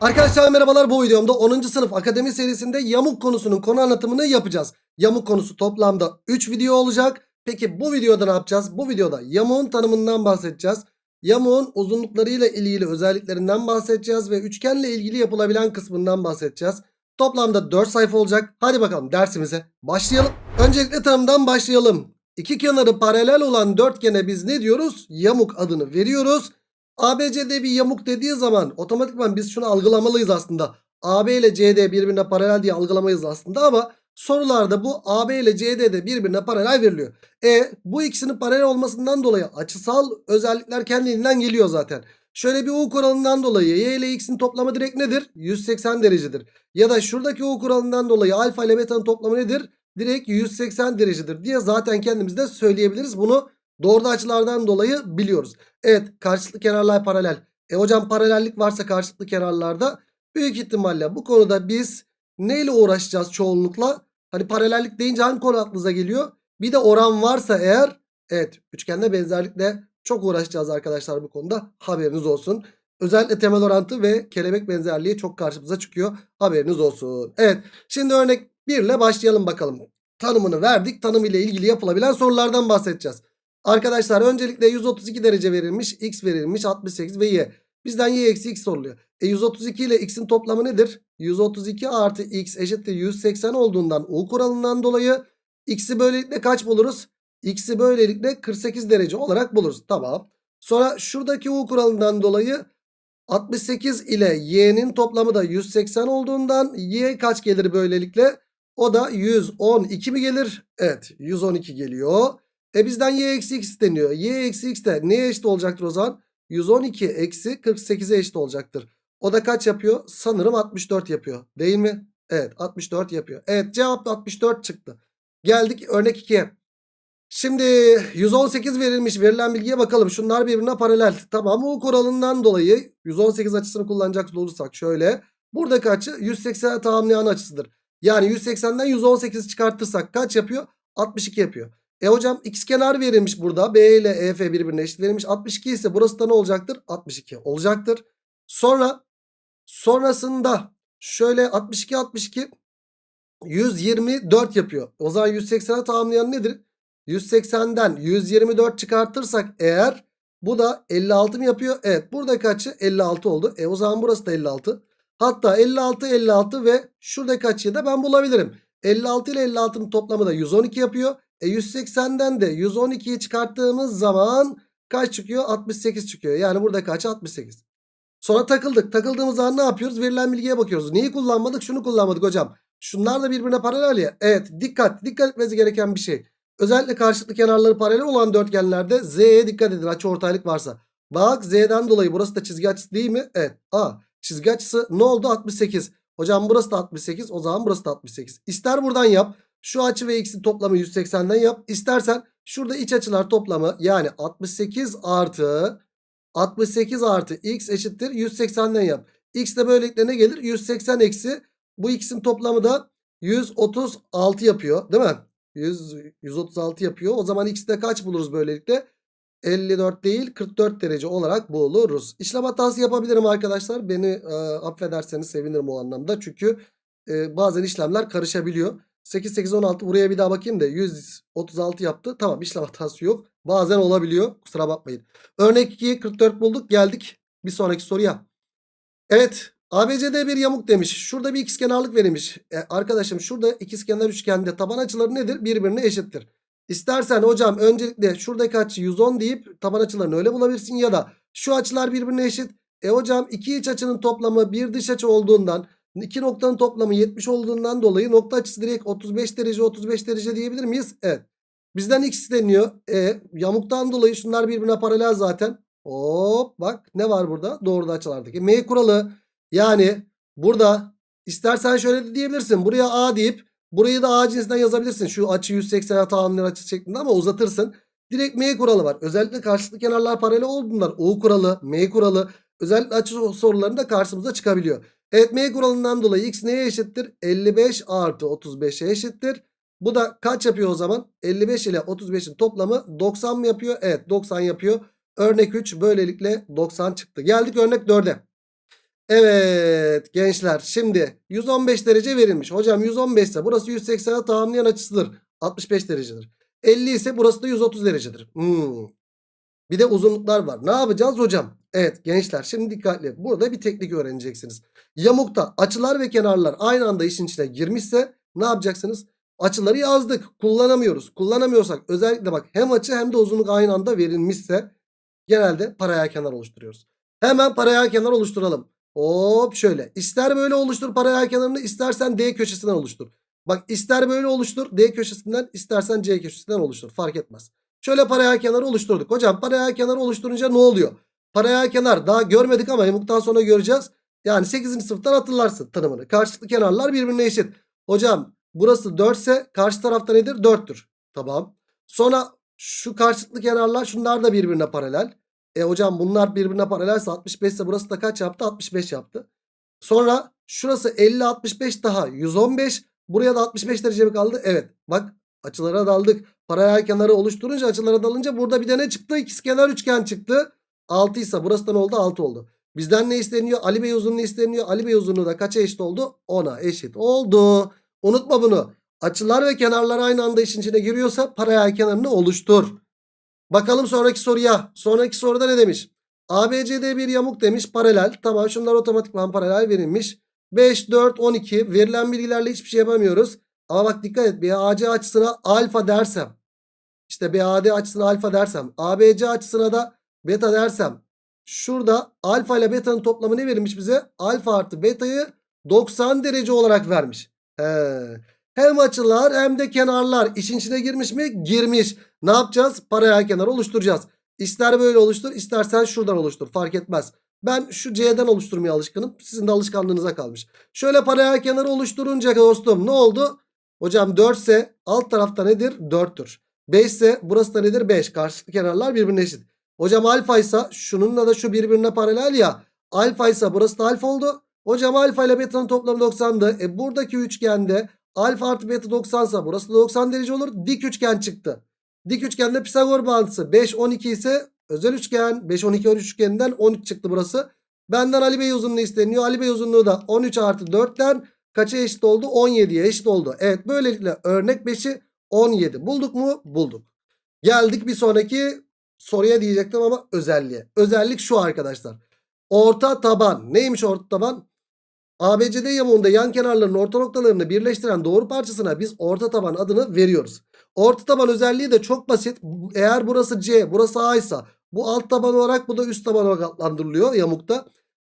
Arkadaşlar merhabalar bu videomda 10. sınıf akademi serisinde yamuk konusunun konu anlatımını yapacağız. Yamuk konusu toplamda 3 video olacak. Peki bu videoda ne yapacağız? Bu videoda yamuğun tanımından bahsedeceğiz. Yamuğun uzunluklarıyla ilgili özelliklerinden bahsedeceğiz ve üçgenle ilgili yapılabilen kısmından bahsedeceğiz. Toplamda 4 sayfa olacak. Hadi bakalım dersimize başlayalım. Öncelikle tanımdan başlayalım. İki kenarı paralel olan dörtgene biz ne diyoruz? Yamuk adını veriyoruz. ABCD bir yamuk dediği zaman otomatikman biz şunu algılamalıyız aslında. AB ile CD birbirine paralel diye algılamayız aslında ama sorularda bu AB ile CD de birbirine paralel veriliyor. E bu ikisinin paralel olmasından dolayı açısal özellikler kendiliğinden geliyor zaten. Şöyle bir U kuralından dolayı Y ile X'in toplamı direkt nedir? 180 derecedir. Ya da şuradaki U kuralından dolayı alfa ile beta'nın toplamı nedir? Direkt 180 derecedir diye zaten kendimiz de söyleyebiliriz. Bunu doğru açılardan dolayı biliyoruz. Evet karşılıklı kenarlar paralel. E hocam paralellik varsa karşılıklı kenarlarda büyük ihtimalle bu konuda biz neyle uğraşacağız çoğunlukla? Hani paralellik deyince hangi konu aklınıza geliyor? Bir de oran varsa eğer evet üçgende benzerlikle çok uğraşacağız arkadaşlar bu konuda haberiniz olsun. Özellikle temel orantı ve kelebek benzerliği çok karşımıza çıkıyor. Haberiniz olsun. Evet şimdi örnek 1 ile başlayalım bakalım. Tanımını verdik. Tanım ile ilgili yapılabilen sorulardan bahsedeceğiz. Arkadaşlar öncelikle 132 derece verilmiş. X verilmiş 68 ve Y. Bizden Y eksi X soruluyor. E 132 ile X'in toplamı nedir? 132 artı X eşittir 180 olduğundan U kuralından dolayı X'i böylelikle kaç buluruz? X'i böylelikle 48 derece olarak buluruz. Tamam. Sonra şuradaki U kuralından dolayı 68 ile Y'nin toplamı da 180 olduğundan Y kaç gelir böylelikle? O da 112 mi gelir? Evet 112 geliyor. E bizden y eksi x deniyor. y eksi x de neye eşit olacaktır o zaman? 112 eksi 48'e eşit olacaktır. O da kaç yapıyor? Sanırım 64 yapıyor. Değil mi? Evet 64 yapıyor. Evet cevap da 64 çıktı. Geldik örnek 2'ye. Şimdi 118 verilmiş verilen bilgiye bakalım. Şunlar birbirine paralel. Tamam bu kuralından dolayı 118 açısını kullanacak olursak şöyle. Buradaki açı 180'e tamamlayan açısıdır. Yani 180'den 118 çıkartırsak kaç yapıyor? 62 yapıyor. E hocam x kenar verilmiş burada. B ile EF birbirine eşit verilmiş. 62 ise burası da ne olacaktır? 62 olacaktır. Sonra sonrasında şöyle 62 62 124 yapıyor. O zaman 180'e tamamlayan nedir? 180'den 124 çıkartırsak eğer bu da 56 mı yapıyor? Evet buradaki açı 56 oldu. E o zaman burası da 56. Hatta 56 56 ve şuradaki açıyı da ben bulabilirim. 56 ile 56'nın toplamı da 112 yapıyor. E 180'den de 112'yi çıkarttığımız zaman kaç çıkıyor? 68 çıkıyor. Yani burada kaç? 68. Sonra takıldık. Takıldığımız zaman ne yapıyoruz? Verilen bilgiye bakıyoruz. Neyi kullanmadık? Şunu kullanmadık hocam. Şunlar da birbirine paralel ya. Evet dikkat. Dikkat etmesi gereken bir şey. Özellikle karşılıklı kenarları paralel olan dörtgenlerde Z'ye dikkat edin. Açı ortaylık varsa. Bak Z'den dolayı burası da çizgi açısı değil mi? Evet. A. Çizgi açısı ne oldu? 68. Hocam burası da 68. O zaman burası da 68. İster buradan yap. Şu açı ve x'in toplamı 180'den yap. İstersen şurada iç açılar toplamı yani 68 artı 68 artı x eşittir 180'den yap. X de böylelikle ne gelir? 180 eksi bu x'in toplamı da 136 yapıyor değil mi? 100, 136 yapıyor. O zaman x'de kaç buluruz böylelikle? 54 değil 44 derece olarak buluruz. İşlem hatası yapabilirim arkadaşlar. Beni e, affederseniz sevinirim o anlamda. Çünkü e, bazen işlemler karışabiliyor. 8 8 16 buraya bir daha bakayım da 136 yaptı. Tamam işlem hatası yok. Bazen olabiliyor. Kusura bakmayın. Örnek 2'yi 44 bulduk. Geldik bir sonraki soruya. Evet ABCD bir yamuk demiş. Şurada bir ikizkenarlık verilmiş. E, arkadaşım şurada ikizkenar üçgende taban açıları nedir? Birbirine eşittir. İstersen hocam öncelikle şuradaki açı 110 deyip taban açılarını öyle bulabilirsin ya da şu açılar birbirine eşit. E hocam iki iç açının toplamı bir dış açı olduğundan İki noktanın toplamı 70 olduğundan dolayı nokta açısı direkt 35 derece 35 derece diyebilir miyiz? Evet. Bizden x isteniyor. E, yamuktan dolayı şunlar birbirine paralel zaten. Hop bak ne var burada? Doğruda açılardaki. M kuralı yani burada istersen şöyle de diyebilirsin. Buraya A deyip burayı da A cinsinden yazabilirsin. Şu açı 180'e tamamlayan açı şeklinde ama uzatırsın. Direkt M kuralı var. Özellikle karşılıklı kenarlar paralel olduğundan U kuralı, M kuralı özellikle açı sorularında karşımıza çıkabiliyor. Evet M kuralından dolayı x neye eşittir? 55 artı 35'e eşittir. Bu da kaç yapıyor o zaman? 55 ile 35'in toplamı 90 mı yapıyor? Evet 90 yapıyor. Örnek 3 böylelikle 90 çıktı. Geldik örnek 4'e. Evet gençler şimdi 115 derece verilmiş. Hocam 115 ise burası 180'e tamamlayan açısıdır. 65 derecedir. 50 ise burası da 130 derecedir. Hmm. Bir de uzunluklar var. Ne yapacağız hocam? Evet gençler şimdi dikkatli. Burada bir teknik öğreneceksiniz. Yamukta açılar ve kenarlar aynı anda işin içine girmişse ne yapacaksınız? Açıları yazdık. Kullanamıyoruz. Kullanamıyorsak özellikle bak hem açı hem de uzunluk aynı anda verilmişse genelde paralel kenar oluşturuyoruz. Hemen paralel kenar oluşturalım. Hop şöyle. İster böyle oluştur paralel kenarını istersen D köşesinden oluştur. Bak ister böyle oluştur D köşesinden istersen C köşesinden oluştur. Fark etmez. Şöyle paralel kenarı oluşturduk. Hocam paralel kenarı oluşturunca ne oluyor? Paralel kenar daha görmedik ama yamuktan sonra göreceğiz. Yani 8. sınıftan hatırlarsın tanımını. Karşılıklı kenarlar birbirine eşit. Hocam burası 4 ise karşı tarafta nedir? 4'tür. Tamam. Sonra şu karşılıklı kenarlar şunlar da birbirine paralel. E hocam bunlar birbirine paralelse 65 ise burası da kaç yaptı? 65 yaptı. Sonra şurası 50 65 daha 115. Buraya da 65 derece mi kaldı? Evet. Bak açılara daldık. Paralel kenarı oluşturunca açılara dalınca burada bir de ne çıktı? İkizkenar üçgen çıktı. 6 ise burası da ne oldu? 6 oldu. Bizden ne isteniyor? Ali Bey uzunluğu isteniyor. Ali Bey uzunluğu da kaça eşit oldu? 10'a eşit oldu. Unutma bunu. Açılar ve kenarlar aynı anda işin içine giriyorsa paralel kenarını oluştur. Bakalım sonraki soruya. Sonraki soruda ne demiş? ABCD bir yamuk demiş paralel. Tamam şunlar otomatikman paralel verilmiş. 5, 4, 12 verilen bilgilerle hiçbir şey yapamıyoruz. Ama bak dikkat et BAC açısına alfa dersem. işte BAD açısına alfa dersem. ABC açısına da beta dersem. Şurada alfa ile beta'nın toplamı ne verilmiş bize? Alfa artı beta'yı 90 derece olarak vermiş. He. Hem açılar hem de kenarlar işin içine girmiş mi? Girmiş. Ne yapacağız? Paralel kenar oluşturacağız. İster böyle oluştur istersen şuradan oluştur fark etmez. Ben şu C'den oluşturmaya alışkınım. Sizin de alışkanlığınıza kalmış. Şöyle paralel kenarı oluşturunca dostum ne oldu? Hocam 4 ise alt tarafta nedir? 4'tür. 5 ise burası da nedir? 5. Karşılıklı kenarlar birbirine eşit. Hocam alfa ise şununla da şu birbirine paralel ya. Alfa ise burası da alfa oldu. Hocam alfa ile beta'nın toplamı 90'dı. E buradaki üçgende alfa artı beta 90 ise burası da 90 derece olur. Dik üçgen çıktı. Dik üçgende Pisagor bağıntısı 5 12 ise özel üçgen 5 12 13 üçgeninden 13 çıktı burası. Benden Ali Bey uzunluğu isteniyor. Ali Bey uzunluğu da 13 artı 4'ten kaça eşit oldu? 17'ye eşit oldu. Evet böylelikle örnek 5'i 17 bulduk mu? Bulduk. Geldik bir sonraki soruya diyecektim ama özelliğe. Özellik şu arkadaşlar. Orta taban. Neymiş orta taban? ABCD yamuğunda yan kenarların orta noktalarını birleştiren doğru parçasına biz orta taban adını veriyoruz. Orta taban özelliği de çok basit. Eğer burası C, burası A ise bu alt taban olarak bu da üst taban olarak adlandırılıyor yamukta.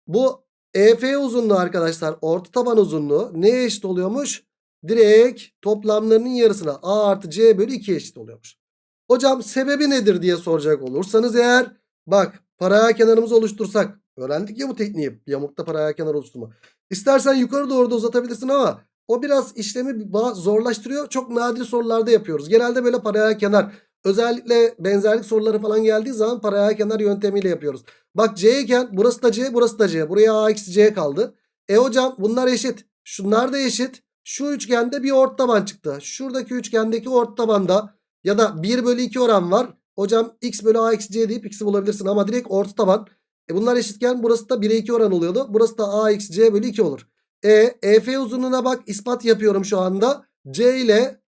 Bu EF uzunluğu arkadaşlar orta taban uzunluğu neye eşit oluyormuş? Direkt toplamlarının yarısına A artı C bölü 2 eşit oluyormuş. Hocam sebebi nedir diye soracak olursanız eğer bak paralel kenarımızı oluştursak öğrendik ya bu tekniği yamukta paralel kenar oluşturma. İstersen yukarı doğru da uzatabilirsin ama o biraz işlemi zorlaştırıyor. Çok nadir sorularda yapıyoruz. Genelde böyle paralel kenar özellikle benzerlik soruları falan geldiği zaman paralel kenar yöntemiyle yapıyoruz. Bak C iken burası da C burası da C. Buraya A C kaldı. E hocam bunlar eşit. Şunlar da eşit. Şu üçgende bir ort taban çıktı. Şuradaki üçgendeki ort tabanda ya da 1 bölü 2 oran var. Hocam x bölü a eksi c deyip x'i bulabilirsin ama direkt orta taban. E bunlar eşitken burası da 1'e 2 oran oluyordu. Burası da a eksi c bölü 2 olur. E EF uzunluğuna bak ispat yapıyorum şu anda. C ile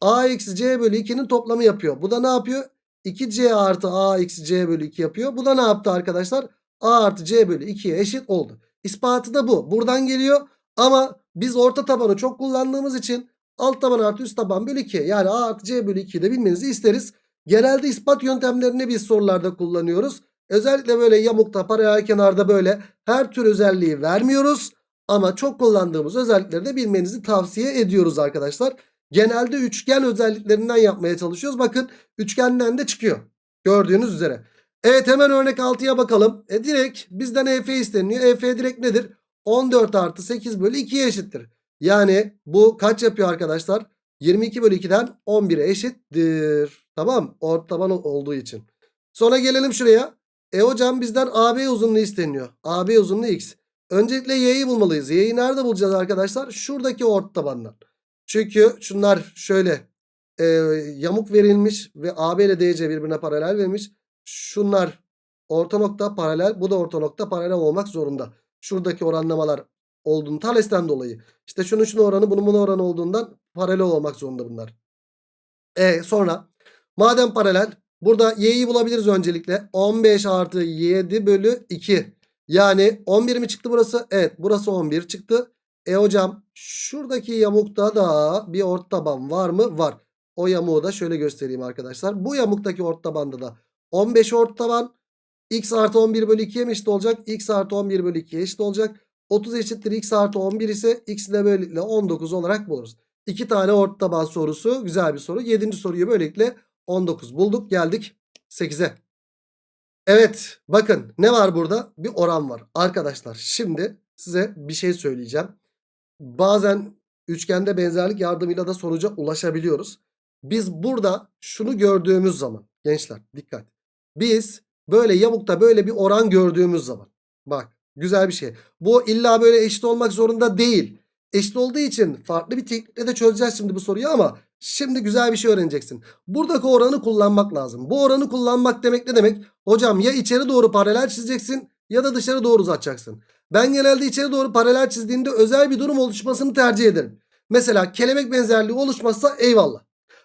a eksi c bölü 2'nin toplamı yapıyor. Bu da ne yapıyor? 2c artı a eksi c bölü 2 yapıyor. Bu da ne yaptı arkadaşlar? a artı c bölü 2'ye eşit oldu. İspatı da bu. Buradan geliyor. Ama biz orta tabanı çok kullandığımız için alt taban artı üst taban bölü 2. Yani a artı c bölü 2'yi de bilmenizi isteriz. Genelde ispat yöntemlerini biz sorularda kullanıyoruz. Özellikle böyle yamukta paralel kenarda böyle her tür özelliği vermiyoruz. Ama çok kullandığımız özellikleri de bilmenizi tavsiye ediyoruz arkadaşlar. Genelde üçgen özelliklerinden yapmaya çalışıyoruz. Bakın üçgenden de çıkıyor. Gördüğünüz üzere. Evet hemen örnek 6'ya bakalım. E direkt bizden EF isteniyor. EF direkt nedir? 14 artı 8 bölü 2'ye eşittir. Yani bu kaç yapıyor arkadaşlar? 22 bölü 2'den 11'e eşittir. Tamam taban olduğu için. Sonra gelelim şuraya. E hocam bizden AB uzunluğu isteniyor. AB uzunluğu x. Öncelikle y'yi bulmalıyız. Y'yi nerede bulacağız arkadaşlar? Şuradaki tabandan. Çünkü şunlar şöyle e, yamuk verilmiş ve AB ile DC birbirine paralel verilmiş. Şunlar orta nokta paralel. Bu da orta nokta paralel olmak zorunda. Şuradaki oranlamalar olduğunu Thales'ten dolayı. İşte şunun şunun oranı bunun bunun oranı olduğundan paralel olmak zorunda bunlar. E sonra madem paralel burada y'yi bulabiliriz öncelikle. 15 artı 7 bölü 2. Yani 11 mi çıktı burası? Evet burası 11 çıktı. E hocam şuradaki yamukta da bir ort taban var mı? Var. O yamuğu da şöyle göstereyim arkadaşlar. Bu yamuktaki ort tabanda da 15 ort taban x artı 11 bölü 2'ye mi eşit olacak? x artı 11 bölü 2'ye eşit olacak. 30 eşittir x artı 11 ise x ile böylelikle 19 olarak buluruz. İki tane ort taban sorusu güzel bir soru. 7. soruyu böylelikle 19 bulduk geldik 8'e. Evet bakın ne var burada? Bir oran var. Arkadaşlar şimdi size bir şey söyleyeceğim. Bazen üçgende benzerlik yardımıyla da sonuca ulaşabiliyoruz. Biz burada şunu gördüğümüz zaman gençler dikkat. Biz böyle yamukta böyle bir oran gördüğümüz zaman bak güzel bir şey. Bu illa böyle eşit olmak zorunda değil. Eşit olduğu için farklı bir teknikle de çözeceğiz şimdi bu soruyu ama şimdi güzel bir şey öğreneceksin. Buradaki oranı kullanmak lazım. Bu oranı kullanmak demek ne demek? Hocam ya içeri doğru paralel çizeceksin ya da dışarı doğru uzatacaksın. Ben genelde içeri doğru paralel çizdiğimde özel bir durum oluşmasını tercih ederim. Mesela kelebek benzerliği oluşmazsa eyvallah.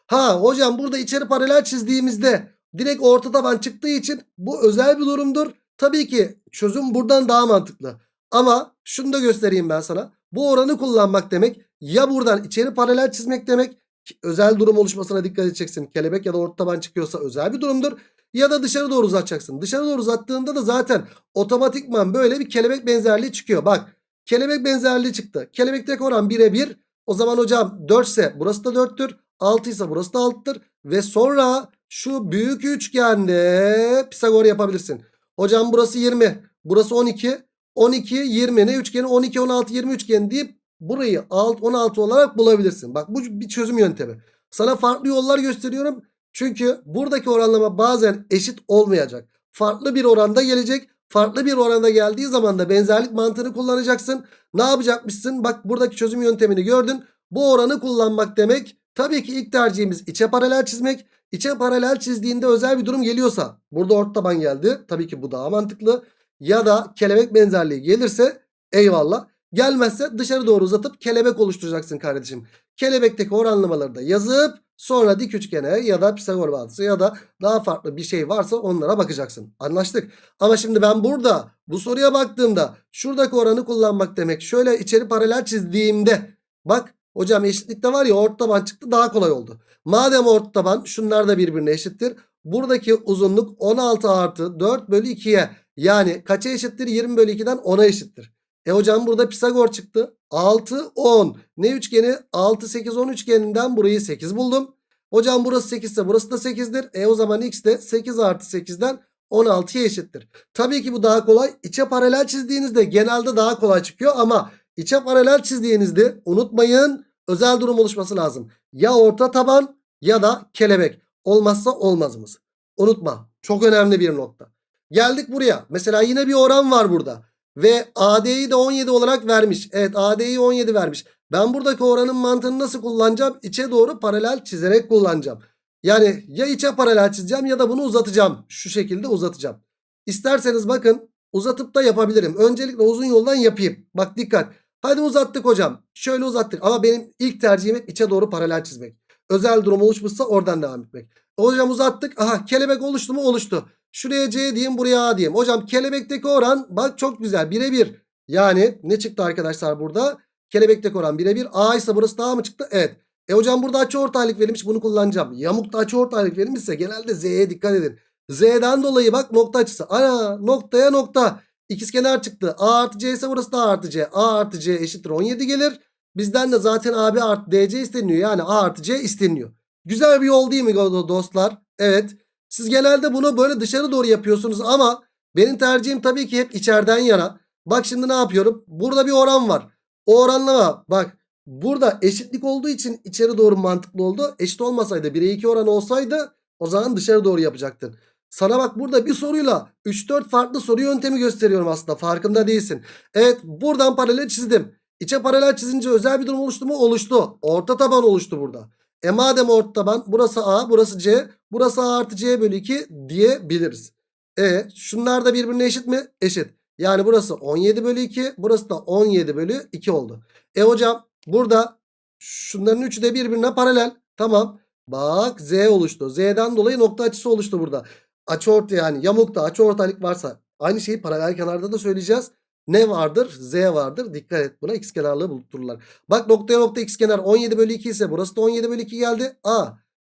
Ha hocam burada içeri paralel çizdiğimizde direkt orta taban çıktığı için bu özel bir durumdur. Tabii ki çözüm buradan daha mantıklı. Ama şunu da göstereyim ben sana. Bu oranı kullanmak demek ya buradan içeri paralel çizmek demek özel durum oluşmasına dikkat edeceksin. Kelebek ya da orta taban çıkıyorsa özel bir durumdur. Ya da dışarı doğru uzatacaksın. Dışarı doğru uzattığında da zaten otomatikman böyle bir kelebek benzerliği çıkıyor. Bak kelebek benzerliği çıktı. Kelebekteki oran 1'e 1. O zaman hocam 4 ise burası da 4'tür. 6 ise burası da 6'tır. Ve sonra şu büyük üçgende Pisagor yapabilirsin. Hocam burası 20. Burası 12. 12 20 ne üçgeni 12 16 20 üçgeni deyip burayı 6 16 olarak bulabilirsin. Bak bu bir çözüm yöntemi. Sana farklı yollar gösteriyorum. Çünkü buradaki oranlama bazen eşit olmayacak. Farklı bir oranda gelecek. Farklı bir oranda geldiği zaman da benzerlik mantığını kullanacaksın. Ne yapacakmışsın? Bak buradaki çözüm yöntemini gördün. Bu oranı kullanmak demek tabii ki ilk tercihimiz içe paralel çizmek. İçe paralel çizdiğinde özel bir durum geliyorsa burada ort taban geldi. Tabii ki bu daha mantıklı. Ya da kelebek benzerliği gelirse eyvallah. Gelmezse dışarı doğru uzatıp kelebek oluşturacaksın kardeşim. Kelebekteki oranlamaları da yazıp sonra dik üçgene ya da Pisagor bağıntısı ya da daha farklı bir şey varsa onlara bakacaksın. Anlaştık. Ama şimdi ben burada bu soruya baktığımda şuradaki oranı kullanmak demek. Şöyle içeri paralel çizdiğimde bak hocam eşitlikte var ya orta taban çıktı daha kolay oldu. Madem orta taban şunlar da birbirine eşittir. Buradaki uzunluk 16 artı 4 bölü 2'ye yani kaça eşittir? 20 bölü 2'den 10'a eşittir. E hocam burada Pisagor çıktı. 6, 10. Ne üçgeni? 6, 8, 10 üçgeninden burayı 8 buldum. Hocam burası 8 ise burası da 8'dir. E o zaman x de 8 artı 8'den 16'ya eşittir. Tabii ki bu daha kolay. İçe paralel çizdiğinizde genelde daha kolay çıkıyor ama içe paralel çizdiğinizde unutmayın özel durum oluşması lazım. Ya orta taban ya da kelebek. Olmazsa olmazımız. Unutma. Çok önemli bir nokta. Geldik buraya. Mesela yine bir oran var burada. Ve AD'yi de 17 olarak vermiş. Evet AD'yi 17 vermiş. Ben buradaki oranın mantığını nasıl kullanacağım? İçe doğru paralel çizerek kullanacağım. Yani ya içe paralel çizeceğim ya da bunu uzatacağım. Şu şekilde uzatacağım. İsterseniz bakın uzatıp da yapabilirim. Öncelikle uzun yoldan yapayım. Bak dikkat. Hadi uzattık hocam. Şöyle uzattık ama benim ilk tercihim hep içe doğru paralel çizmek. Özel durum oluşmuşsa oradan devam etmek. Hocam uzattık. Aha kelebek oluştu mu? Oluştu. Şuraya C diyeyim buraya A diyeyim. Hocam kelebekteki oran bak çok güzel birebir. Yani ne çıktı arkadaşlar burada? Kelebekteki oran birebir. A ise burası daha mı çıktı? Evet. E hocam burada açıortaylık verilmiş bunu kullanacağım. Yamukta açıortaylık verilmişse genelde Z'ye dikkat edin. Z'den dolayı bak nokta açısı. Ana noktaya nokta. İkizkenar çıktı. A artı C ise burası da A artı C. A artı C eşittir 17 gelir. Bizden de zaten AB artı DC isteniyor. Yani A artı C isteniyor. Güzel bir yol değil mi dostlar? Evet. Siz genelde bunu böyle dışarı doğru yapıyorsunuz ama benim tercihim tabii ki hep içeriden yana. Bak şimdi ne yapıyorum? Burada bir oran var. O oranlama bak burada eşitlik olduğu için içeri doğru mantıklı oldu. Eşit olmasaydı 1'e 2 oran olsaydı o zaman dışarı doğru yapacaktın. Sana bak burada bir soruyla 3-4 farklı soru yöntemi gösteriyorum aslında farkında değilsin. Evet buradan paralel çizdim. İçe paralel çizince özel bir durum oluştu mu? Oluştu. Orta taban oluştu burada. E madem orta taban burası A burası C burası A artı C bölü 2 diyebiliriz. E şunlar da birbirine eşit mi? Eşit. Yani burası 17 bölü 2. Burası da 17 bölü 2 oldu. E hocam burada şunların üçü de birbirine paralel. Tamam. Bak Z oluştu. Z'den dolayı nokta açısı oluştu burada. Açı orta yani yamukta açı ortaylık varsa aynı şeyi paralel kenarda da söyleyeceğiz. Ne vardır? Z vardır. Dikkat et buna x kenarlığı buluttururlar. Bak noktaya nokta x kenar 17 bölü 2 ise burası da 17 bölü 2 geldi. A.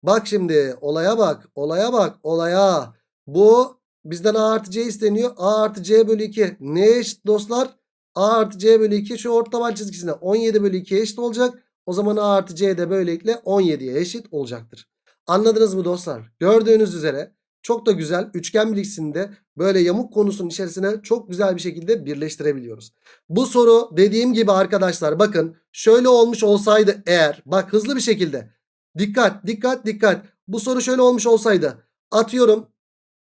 Bak şimdi olaya bak. Olaya bak. Olaya. Bu bizden A artı C isteniyor. A artı C bölü 2. Neye eşit dostlar? A artı C bölü 2 şu ortaban çizgisine 17 bölü 2'ye eşit olacak. O zaman A artı C de böylelikle 17'ye eşit olacaktır. Anladınız mı dostlar? Gördüğünüz üzere çok da güzel üçgen bilgisinde böyle yamuk konusunun içerisine çok güzel bir şekilde birleştirebiliyoruz. Bu soru dediğim gibi arkadaşlar bakın şöyle olmuş olsaydı eğer bak hızlı bir şekilde dikkat dikkat dikkat bu soru şöyle olmuş olsaydı atıyorum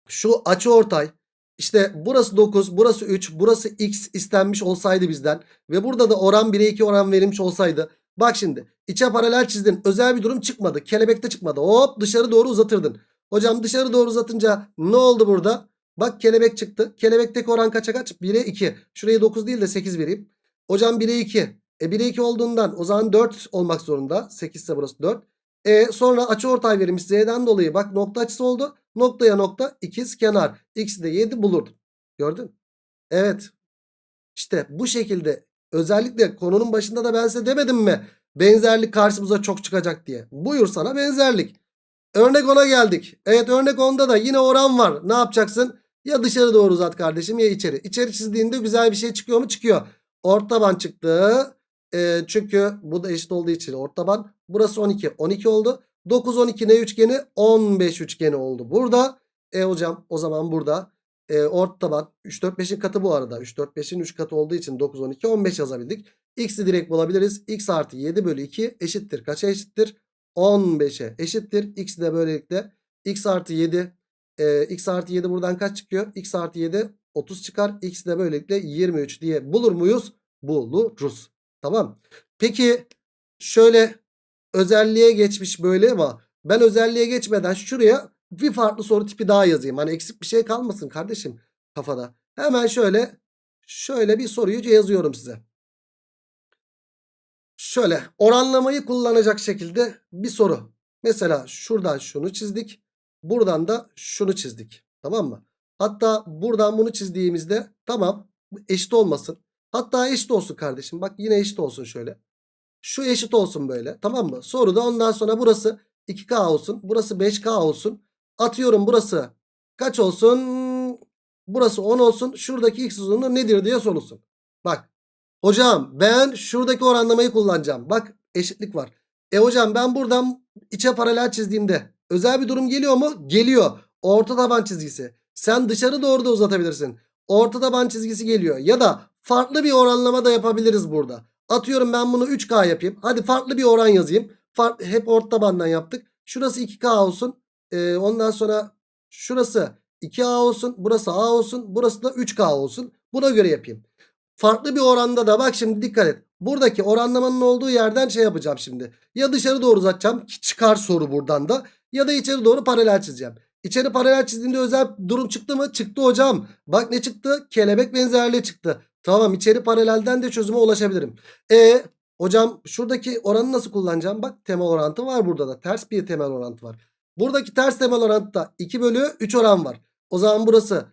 şu açı ortay işte burası 9 burası 3 burası x istenmiş olsaydı bizden ve burada da oran 1'e 2 oran verilmiş olsaydı bak şimdi içe paralel çizdin özel bir durum çıkmadı kelebekte çıkmadı hop dışarı doğru uzatırdın. Hocam dışarı doğru uzatınca ne oldu burada? Bak kelebek çıktı. Kelebekteki oran kaça kaç? 1'e 2. Şuraya 9 değil de 8 vereyim. Hocam 1'e 2. E 1'e 2 olduğundan o zaman 4 olmak zorunda. 8 ise burası 4. E sonra açı ortay verilmiş Z'den dolayı. Bak nokta açısı oldu. Noktaya nokta ikiz kenar. X'i de 7 bulurdun. Gördün? Evet. İşte bu şekilde özellikle konunun başında da ben size demedim mi? Benzerlik karşımıza çok çıkacak diye. Buyur sana benzerlik. Örnek 10'a geldik. Evet örnek 10'da da yine oran var. Ne yapacaksın? Ya dışarı doğru uzat kardeşim ya içeri. İçeri çizdiğinde güzel bir şey çıkıyor mu? Çıkıyor. Ortaban çıktı. Ee, çünkü bu da eşit olduğu için ortaban. Burası 12. 12 oldu. 9 12 ne üçgeni? 15 üçgeni oldu. Burada e hocam o zaman burada e, ortaban 3 4 5'in katı bu arada. 3 4 5'in 3 katı olduğu için 9 12 15 yazabildik. X'i direkt bulabiliriz. X artı 7 bölü 2 eşittir. Kaça eşittir? 15'e eşittir. X de böylelikle x artı 7 e, x artı 7 buradan kaç çıkıyor? x artı 7 30 çıkar. X de böylelikle 23 diye bulur muyuz? Buluruz. Tamam. Peki şöyle özelliğe geçmiş böyle ama ben özelliğe geçmeden şuraya bir farklı soru tipi daha yazayım. Hani eksik bir şey kalmasın kardeşim kafada. Hemen şöyle şöyle bir soruyu yazıyorum size. Şöyle oranlamayı kullanacak şekilde bir soru. Mesela şuradan şunu çizdik. Buradan da şunu çizdik. Tamam mı? Hatta buradan bunu çizdiğimizde tamam eşit olmasın. Hatta eşit olsun kardeşim. Bak yine eşit olsun şöyle. Şu eşit olsun böyle. Tamam mı? Soruda ondan sonra burası 2K olsun. Burası 5K olsun. Atıyorum burası kaç olsun? Burası 10 olsun. Şuradaki x uzunluğu nedir diye sorulsun. Bak Hocam ben şuradaki oranlamayı kullanacağım. Bak eşitlik var. E hocam ben buradan içe paralel çizdiğimde özel bir durum geliyor mu? Geliyor. Orta taban çizgisi. Sen dışarı doğru da uzatabilirsin. Orta taban çizgisi geliyor. Ya da farklı bir oranlama da yapabiliriz burada. Atıyorum ben bunu 3K yapayım. Hadi farklı bir oran yazayım. Farklı, hep orta tabandan yaptık. Şurası 2K olsun. Ee, ondan sonra şurası 2A olsun. Burası A olsun. Burası da 3K olsun. Buna göre yapayım. Farklı bir oranda da bak şimdi dikkat et. Buradaki oranlamanın olduğu yerden şey yapacağım şimdi. Ya dışarı doğru uzatacağım ki çıkar soru buradan da. Ya da içeri doğru paralel çizeceğim. İçeri paralel çizdiğinde özel durum çıktı mı? Çıktı hocam. Bak ne çıktı? Kelebek benzerliği çıktı. Tamam içeri paralelden de çözüme ulaşabilirim. E hocam şuradaki oranı nasıl kullanacağım? Bak temel orantı var burada da. Ters bir temel orantı var. Buradaki ters temel orantıda 2 bölü 3 oran var. O zaman burası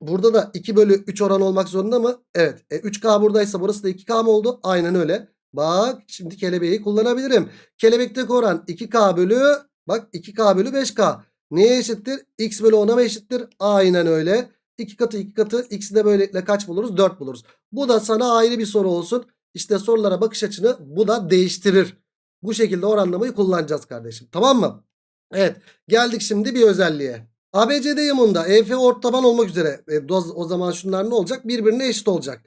Burada da 2 bölü 3 oran olmak zorunda mı? Evet. E, 3K buradaysa burası da 2K mı oldu? Aynen öyle. Bak şimdi kelebeği kullanabilirim. Kelebekteki oran 2K bölü bak 2K bölü 5K. Neye eşittir? X bölü 10'a mı eşittir? Aynen öyle. 2 katı 2 katı x'i de böylelikle kaç buluruz? 4 buluruz. Bu da sana ayrı bir soru olsun. İşte sorulara bakış açını bu da değiştirir. Bu şekilde oranlamayı kullanacağız kardeşim. Tamam mı? Evet. Geldik şimdi bir özelliğe. ABCD yamunda EF ortaban olmak üzere e, o zaman şunlar ne olacak? Birbirine eşit olacak.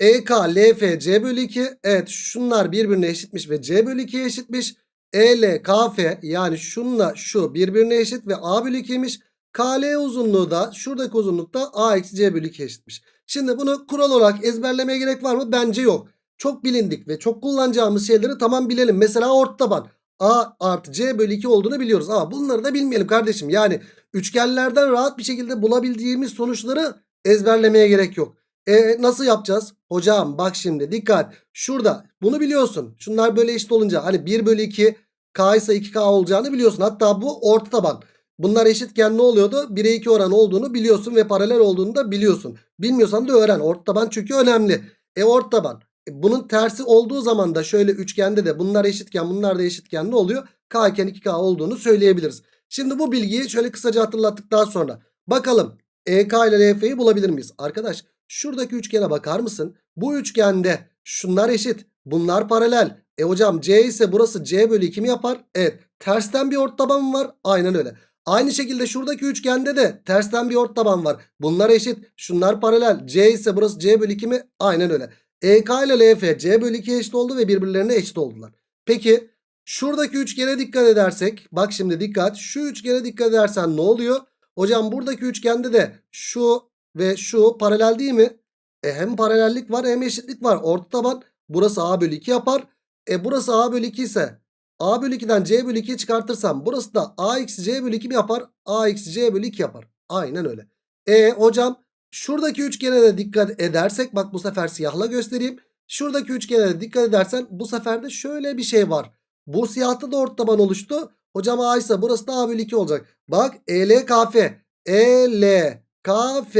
EK, LF, C bölü 2. Evet şunlar birbirine eşitmiş ve C bölü 2'ye eşitmiş. EL, KF yani şunla şu birbirine eşit ve A bölü 2'ymiş. KL uzunluğu da şuradaki uzunluk da A eksi C bölü 2 eşitmiş. Şimdi bunu kural olarak ezberlemeye gerek var mı? Bence yok. Çok bilindik ve çok kullanacağımız şeyleri tamam bilelim. Mesela ortaban. A artı C bölü 2 olduğunu biliyoruz. Ama bunları da bilmeyelim kardeşim. Yani üçgenlerden rahat bir şekilde bulabildiğimiz sonuçları ezberlemeye gerek yok. E nasıl yapacağız? Hocam bak şimdi dikkat. Şurada bunu biliyorsun. Şunlar böyle eşit olunca hani 1 bölü 2 K ise 2K olacağını biliyorsun. Hatta bu orta taban. Bunlar eşitken ne oluyordu? 1'e 2 oran olduğunu biliyorsun ve paralel olduğunu da biliyorsun. Bilmiyorsan da öğren. Orta taban çünkü önemli. E orta taban. E, bunun tersi olduğu zaman da şöyle üçgende de bunlar eşitken bunlar da eşitken ne oluyor? K iken 2K olduğunu söyleyebiliriz. Şimdi bu bilgiyi şöyle kısaca hatırlattıktan sonra bakalım EK ile LF'yi bulabilir miyiz? Arkadaş şuradaki üçgene bakar mısın? Bu üçgende şunlar eşit. Bunlar paralel. E hocam C ise burası C bölü 2 mi yapar? Evet. Tersten bir ort var? Aynen öyle. Aynı şekilde şuradaki üçgende de tersten bir ort var. Bunlar eşit. Şunlar paralel. C ise burası C bölü 2 mi? Aynen öyle. EK ile LF C bölü 2 eşit oldu ve birbirlerine eşit oldular. Peki şuradaki üçgene dikkat edersek. Bak şimdi dikkat. Şu üçgene dikkat edersen ne oluyor? Hocam buradaki üçgende de şu ve şu paralel değil mi? E hem paralellik var hem eşitlik var. Orta taban burası A bölü 2 yapar. E burası A bölü 2 ise A bölü 2'den C bölü 2'yi çıkartırsam burası da A eksi C bölü 2 mi yapar? A eksi C bölü 2 yapar. Aynen öyle. E hocam şuradaki üçgene de dikkat edersek bak bu sefer siyahla göstereyim. Şuradaki üçgene de dikkat edersen bu sefer de şöyle bir şey var. Bu siyahta da orta taban oluştu. Hocam A ise burası da A bölü 2 olacak. Bak E ELKF. ELKF.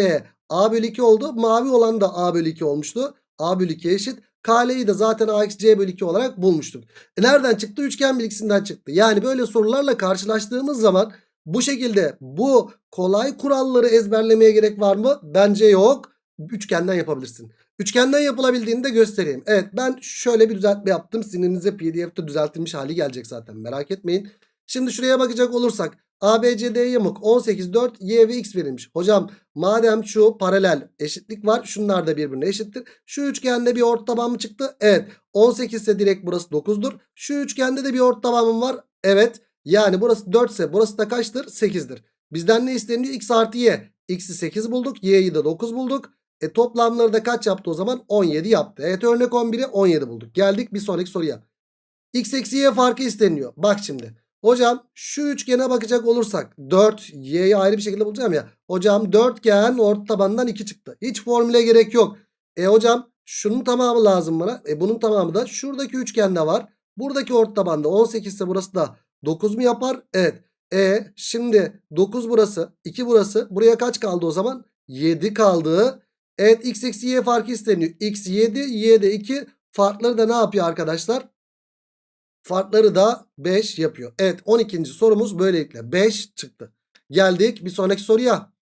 A bölü 2 oldu. Mavi olan da A bölü 2 olmuştu. A bölü 2 eşit. KL'yi de zaten A eksi C bölü 2 olarak bulmuştuk. E nereden çıktı? Üçgen bilgisinden çıktı. Yani böyle sorularla karşılaştığımız zaman bu şekilde bu kolay kuralları ezberlemeye gerek var mı? Bence yok. Üçgenden yapabilirsin. Üçgenden yapılabildiğini de göstereyim. Evet ben şöyle bir düzeltme yaptım. Sinirinize pdf'de düzeltilmiş hali gelecek zaten merak etmeyin. Şimdi şuraya bakacak olursak ABCD yamuk 18 4 y ve x verilmiş. Hocam madem şu paralel eşitlik var şunlar da birbirine eşittir. Şu üçgende bir orta taban mı çıktı? Evet. 18 ise direkt burası 9'dur. Şu üçgende de bir orta tabanım var. Evet. Yani burası 4 ise burası da kaçtır? 8'dir. Bizden ne isteniyor? X artı y. X'i 8 bulduk. Y'yi de 9 bulduk. E toplamları da kaç yaptı o zaman? 17 yaptı. Evet örnek 11'i 17 bulduk. Geldik bir sonraki soruya. X eksi y farkı isteniyor. Bak şimdi. Hocam şu üçgene bakacak olursak 4 y'yi ayrı bir şekilde bulacağım ya. Hocam dörtgen orta tabandan 2 çıktı. Hiç formüle gerek yok. E hocam şunun tamamı lazım bana. E bunun tamamı da şuradaki üçgende var. Buradaki orta tabanda 18 ise burası da 9 mu yapar? Evet. E şimdi 9 burası 2 burası. Buraya kaç kaldı o zaman? 7 kaldı. Evet x eksi y farkı isteniyor. x 7 y de 2. Farkları da ne yapıyor arkadaşlar? Farkları da 5 yapıyor. Evet 12. sorumuz böylelikle 5 çıktı. Geldik bir sonraki soruya.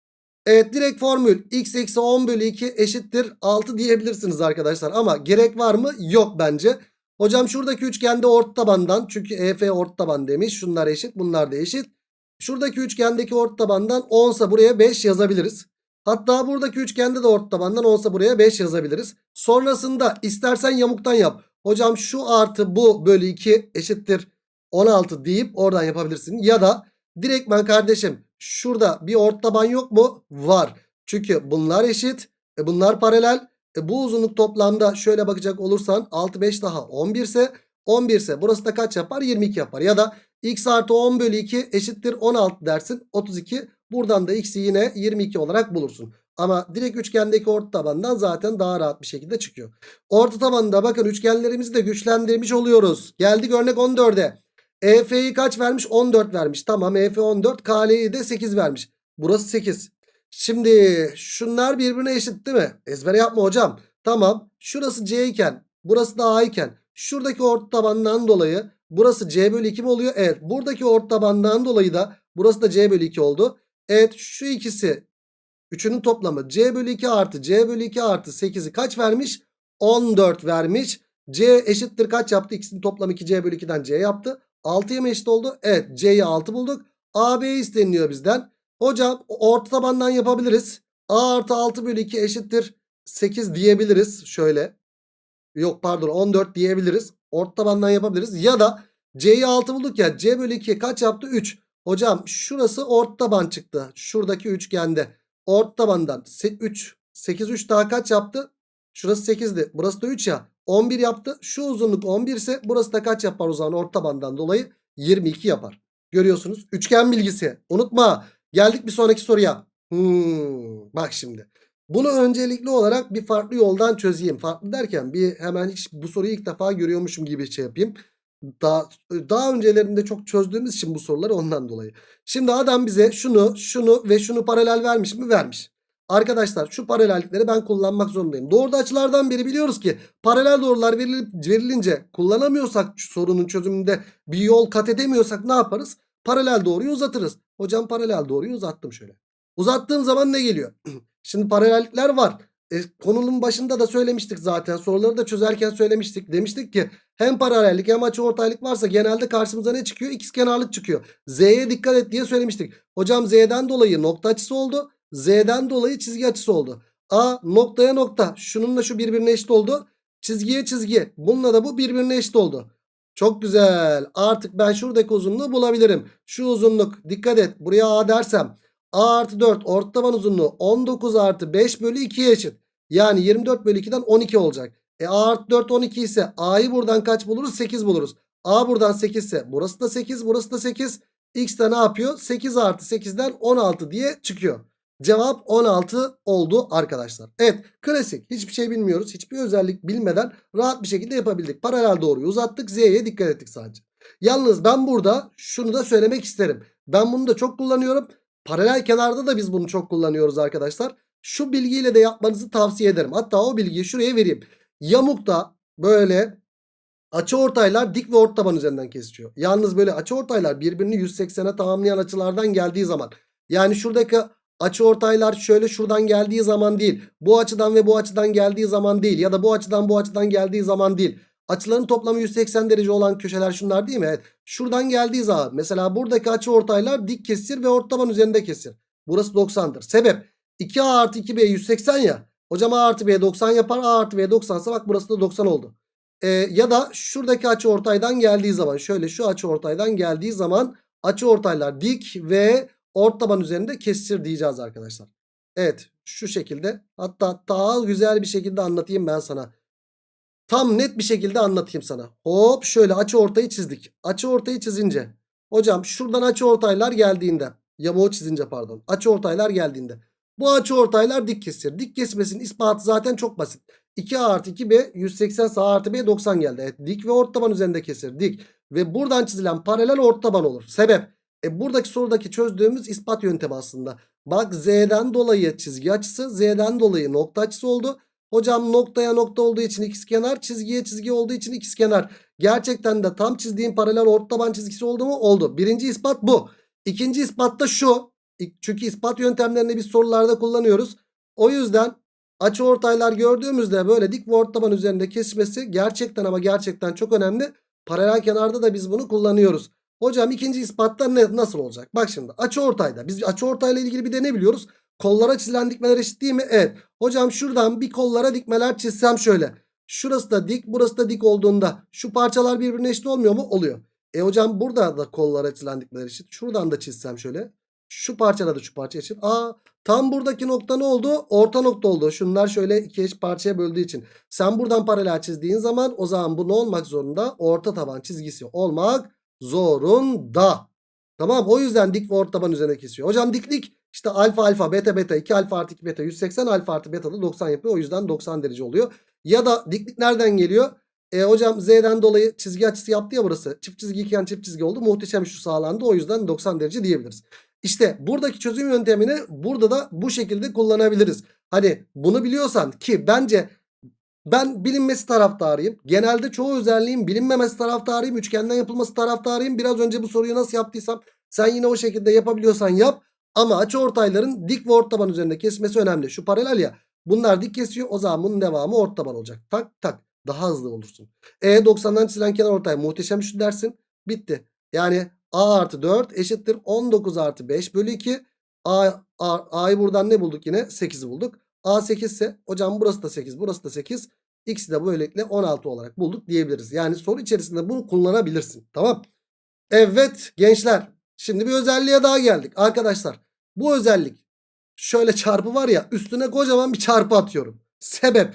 Evet direkt formül x eksi 10 bölü 2 eşittir 6 diyebilirsiniz arkadaşlar. Ama gerek var mı? Yok bence. Hocam şuradaki üçgende orta tabandan çünkü EF orta taban demiş. Şunlar eşit bunlar da eşit. Şuradaki üçgendeki orta tabandan 10 ise buraya 5 yazabiliriz. Hatta buradaki üçgende de orta tabandan 10 ise buraya 5 yazabiliriz. Sonrasında istersen yamuktan yap. Hocam şu artı bu bölü 2 eşittir 16 deyip oradan yapabilirsin. Ya da direktmen kardeşim şurada bir ort taban yok mu? Var. Çünkü bunlar eşit. E bunlar paralel. E bu uzunluk toplamda şöyle bakacak olursan 6 5 daha 11 ise 11 ise burası da kaç yapar? 22 yapar. Ya da x artı 10 bölü 2 eşittir 16 dersin. 32. Buradan da x'i yine 22 olarak bulursun. Ama direkt üçgendeki orta tabandan zaten daha rahat bir şekilde çıkıyor. Orta tabanda bakın üçgenlerimizi de güçlendirmiş oluyoruz. Geldik örnek 14'e. EF'yi kaç vermiş? 14 vermiş. Tamam EF 14. KL'yi de 8 vermiş. Burası 8. Şimdi şunlar birbirine eşit değil mi? Ezbere yapma hocam. Tamam. Şurası C iken burası da A iken şuradaki orta tabandan dolayı burası C bölü 2 mi oluyor? Evet. Buradaki orta tabandan dolayı da burası da C bölü 2 oldu. Evet şu ikisi Üçünün toplamı C bölü 2 artı C bölü 2 artı 8'i kaç vermiş? 14 vermiş. C eşittir kaç yaptı? İkisinin toplamı 2C bölü 2'den C yaptı. 6'ya mı eşit oldu? Evet C'yi 6 bulduk. AB isteniyor bizden. Hocam orta tabandan yapabiliriz. A artı 6 bölü 2 eşittir 8 diyebiliriz. Şöyle. Yok pardon 14 diyebiliriz. Orta tabandan yapabiliriz. Ya da C'yi 6 bulduk ya. C bölü 2 kaç yaptı? 3. Hocam şurası orta taban çıktı. Şuradaki üçgende. Orta tabandan 3. 8 3 daha kaç yaptı? Şurası 8'di. Burası da 3 ya. 11 yaptı. Şu uzunluk 11 ise burası da kaç yapar o zaman orta tabandan dolayı? 22 yapar. Görüyorsunuz. Üçgen bilgisi. Unutma. Geldik bir sonraki soruya. Hmm, bak şimdi. Bunu öncelikli olarak bir farklı yoldan çözeyim. Farklı derken bir hemen hiç bu soruyu ilk defa görüyormuşum gibi şey yapayım. Daha, daha öncelerinde çok çözdüğümüz için bu soruları ondan dolayı. Şimdi adam bize şunu, şunu ve şunu paralel vermiş mi? Vermiş. Arkadaşlar şu paralellikleri ben kullanmak zorundayım. Doğruda açılardan beri biliyoruz ki paralel doğrular verilip, verilince kullanamıyorsak sorunun çözümünde bir yol kat edemiyorsak ne yaparız? Paralel doğruyu uzatırız. Hocam paralel doğruyu uzattım şöyle. Uzattığım zaman ne geliyor? Şimdi paralellikler var. E, konunun başında da söylemiştik zaten. Soruları da çözerken söylemiştik. Demiştik ki hem paralellik hem açıortaylık varsa genelde karşımıza ne çıkıyor? İkizkenarlık çıkıyor. Z'ye dikkat et diye söylemiştik. Hocam Z'den dolayı nokta açısı oldu. Z'den dolayı çizgi açısı oldu. A noktaya nokta. Şununla şu birbirine eşit oldu. Çizgiye çizgi. Bununla da bu birbirine eşit oldu. Çok güzel. Artık ben şuradaki uzunluğu bulabilirim. Şu uzunluk dikkat et. Buraya A dersem. A artı 4 ortaban uzunluğu 19 artı 5 bölü 2'ye eşit. Yani 24 bölü 2'den 12 olacak. E A artı 4 12 ise A'yı buradan kaç buluruz? 8 buluruz. A buradan 8 ise burası da 8 burası da 8. X de ne yapıyor? 8 artı 8'den 16 diye çıkıyor. Cevap 16 oldu arkadaşlar. Evet klasik hiçbir şey bilmiyoruz. Hiçbir özellik bilmeden rahat bir şekilde yapabildik. Paralel doğruyu uzattık. Z'ye dikkat ettik sadece. Yalnız ben burada şunu da söylemek isterim. Ben bunu da çok kullanıyorum. Paralel kenarda da biz bunu çok kullanıyoruz arkadaşlar. Şu bilgiyle de yapmanızı tavsiye ederim. Hatta o bilgiyi şuraya vereyim. Yamukta böyle açıortaylar dik ve ortaban üzerinden kesişiyor. Yalnız böyle açıortaylar birbirini 180'e tamamlayan açılardan geldiği zaman yani şuradaki açıortaylar şöyle şuradan geldiği zaman değil. Bu açıdan ve bu açıdan geldiği zaman değil. Ya da bu açıdan bu açıdan geldiği zaman değil. Açıların toplamı 180 derece olan köşeler şunlar değil mi? Evet. Şuradan geldiği zaman mesela buradaki açıortaylar dik kesir ve ortaban üzerinde kesir. Burası 90'dır. Sebep 2A artı 2B 180 ya. Hocam A artı B 90 yapar. A artı B 90 ise bak burası da 90 oldu. Ee, ya da şuradaki açıortaydan geldiği zaman şöyle şu açıortaydan geldiği zaman açıortaylar dik ve ortaban üzerinde kesir diyeceğiz arkadaşlar. Evet şu şekilde hatta daha güzel bir şekilde anlatayım ben sana. Tam net bir şekilde anlatayım sana. Hop şöyle açı ortayı çizdik. Açı ortayı çizince. Hocam şuradan açı ortaylar geldiğinde. Yamuğu çizince pardon. Açı ortaylar geldiğinde. Bu açı ortaylar dik kesir. Dik kesmesinin ispatı zaten çok basit. 2A artı 2B 180 sağ artı B 90 geldi. Evet dik ve ortaban üzerinde kesir. Dik. Ve buradan çizilen paralel ortaban olur. Sebep. E buradaki sorudaki çözdüğümüz ispat yöntemi aslında. Bak Z'den dolayı çizgi açısı. Z'den dolayı nokta açısı oldu. Hocam noktaya nokta olduğu için ikizkenar, çizgiye çizgi olduğu için ikizkenar. Gerçekten de tam çizdiğim paralel ortaban çizgisi oldu mu? Oldu. Birinci ispat bu. İkinci ispat da şu. Çünkü ispat yöntemlerini biz sorularda kullanıyoruz. O yüzden açı ortaylar gördüğümüzde böyle dik ve ortaban üzerinde kesmesi gerçekten ama gerçekten çok önemli. Paralel kenarda da biz bunu kullanıyoruz. Hocam ikinci ispatta ne, nasıl olacak? Bak şimdi açı ortayda. Biz açı ortayla ilgili bir de ne biliyoruz? Kollara çizilen dikmeler eşit değil mi? Evet. Hocam şuradan bir kollara dikmeler çizsem şöyle. Şurası da dik burası da dik olduğunda şu parçalar birbirine eşit olmuyor mu? Oluyor. E hocam burada da kollara çizilen dikmeler eşit. Şuradan da çizsem şöyle. Şu parçada da şu parça eşit. Aa tam buradaki nokta ne oldu? Orta nokta oldu. Şunlar şöyle iki eş parçaya böldüğü için. Sen buradan paralel çizdiğin zaman o zaman bu ne olmak zorunda? Orta taban çizgisi olmak zorunda. Tamam o yüzden dik ve orta taban üzerine kesiyor. Hocam diklik işte alfa alfa beta beta 2 alfa artı 2 beta 180 alfa artı beta da 90 yapıyor. O yüzden 90 derece oluyor. Ya da diklik nereden geliyor? E hocam z'den dolayı çizgi açısı yaptı ya burası. Çift çizgi iken çift çizgi oldu. Muhteşem şu sağlandı. O yüzden 90 derece diyebiliriz. İşte buradaki çözüm yöntemini burada da bu şekilde kullanabiliriz. Hani bunu biliyorsan ki bence ben bilinmesi taraftarıyım. Genelde çoğu özelliğin bilinmemesi taraftarıyım. Üçgenden yapılması taraftarıyım. Biraz önce bu soruyu nasıl yaptıysam sen yine o şekilde yapabiliyorsan yap. Ama açıortayların dik ve ortaban üzerinde kesmesi önemli. Şu paralel ya. Bunlar dik kesiyor. O zaman bunun devamı ortaban olacak. Tak tak. Daha hızlı olursun. E 90'dan çizilen kenar ortay muhteşem şu dersin. Bitti. Yani A artı 4 eşittir 19 artı 5 bölü 2. A, A'yı buradan ne bulduk yine? 8'i bulduk. A 8 ise hocam burası da 8 burası da 8. X'i de böylelikle 16 olarak bulduk diyebiliriz. Yani soru içerisinde bunu kullanabilirsin. Tamam. Evet gençler. Şimdi bir özelliğe daha geldik. Arkadaşlar bu özellik şöyle çarpı var ya üstüne kocaman bir çarpı atıyorum. Sebep.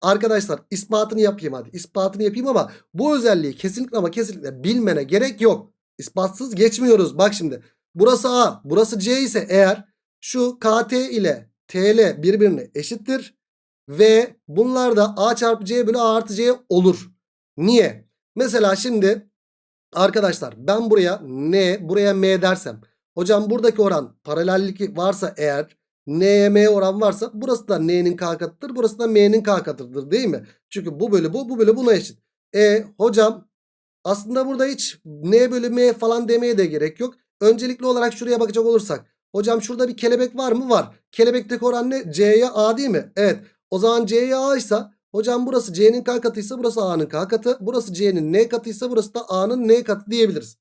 Arkadaşlar ispatını yapayım hadi. İspatını yapayım ama bu özelliği kesinlikle ama kesinlikle bilmene gerek yok. İspatsız geçmiyoruz. Bak şimdi. Burası A, burası C ise eğer şu KT ile TL birbirine eşittir. Ve bunlar da A çarpı C bölü A artı C olur. Niye? Mesela şimdi arkadaşlar ben buraya N buraya M dersem. Hocam buradaki oran paralellik varsa eğer N'ye M oran varsa burası da N'nin K katıdır. Burası da M'nin K katıdır değil mi? Çünkü bu bölü bu bu bölü buna eşit. E hocam aslında burada hiç N bölü falan demeye de gerek yok. Öncelikli olarak şuraya bakacak olursak. Hocam şurada bir kelebek var mı? Var. Kelebekteki oran ne? C'ye A değil mi? Evet. O zaman C'ye A ise hocam burası C'nin K katıysa burası A'nın K katı. Burası C'nin N katıysa burası da A'nın N katı diyebiliriz.